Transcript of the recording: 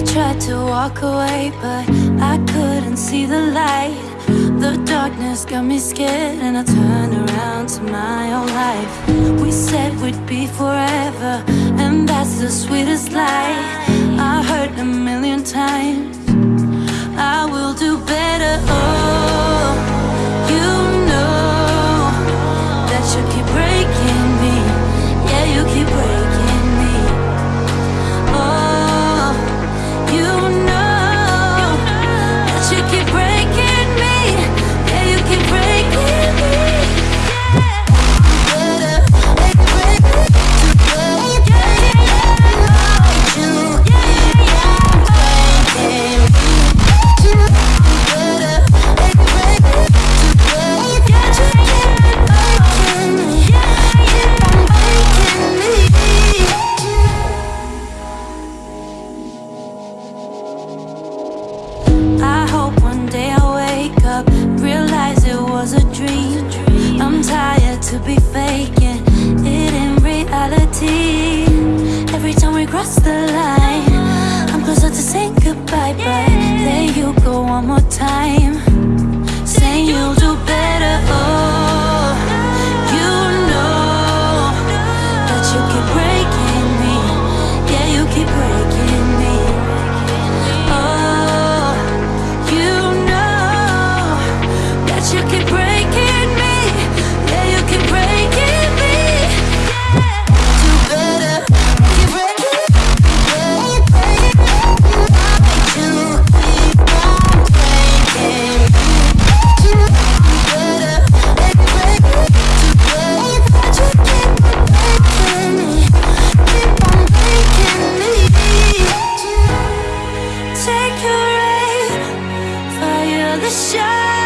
I tried to walk away, but I couldn't see the light. The darkness got me scared, and I turned around to my own life. We said we'd be forever, and that's the sweetest lie. I heard a million times. Tired to be faking it in reality. Every time we cross the line, the shot